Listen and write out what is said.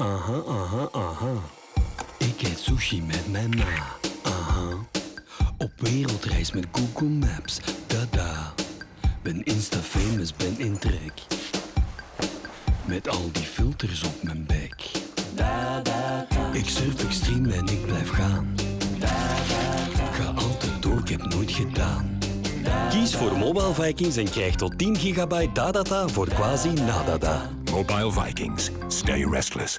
Aha, aha, aha. Ik eet sushi met mijn ma. Aha. Op wereldreis met Google Maps. Dada. Ben insta-famous, ben in trek. Met al die filters op mijn bek. Ik surf ik stream en ik blijf gaan. Ga altijd door, ik heb nooit gedaan. Kies voor Mobile Vikings en krijg tot 10 gigabyte data voor quasi nadada. Mobile Vikings. Stay restless.